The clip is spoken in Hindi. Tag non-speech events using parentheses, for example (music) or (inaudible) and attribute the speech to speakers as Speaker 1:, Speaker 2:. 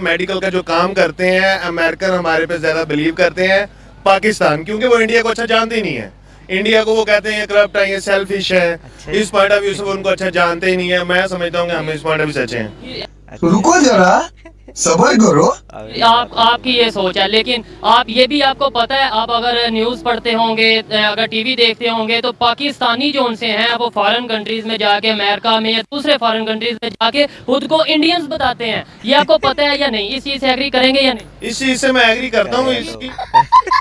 Speaker 1: मेडिकल का जो काम करते हैं अमेरिकन हमारे पे ज़्यादा बिलीव करते हैं पाकिस्तान क्योंकि वो इंडिया को अच्छा जानते ही नहीं है। इंडिया को वो कहते हैं करप्ट है ये सेल्फिश है। इस पॉइंट ऑफ़ व्यू से वो उनको अच्छा जानते ही नहीं है। मैं समझता हूँ कि हम इस पॉइंट ऑफ़ व्यू से अच्छे हैं।
Speaker 2: रुको जरा। सबर करो।
Speaker 3: आप आपकी ये सोच है लेकिन आप ये भी आपको पता है आप अगर न्यूज़ पढ़ते होंगे अगर टीवी देखते होंगे तो पाकिस्तानी जो उनसे हैं वो फॉरेन कंट्रीज़ में जाके अमेरिका में या दूसरे फॉरेन कंट्रीज़ में जाके खुद को इंडियंस बताते हैं। ये आपको पता है या नहीं? इस चीज़ से एग्री करेंगे या नहीं?
Speaker 1: इस चीज़ से मैं एग्री करता हूँ इसकी। (laughs)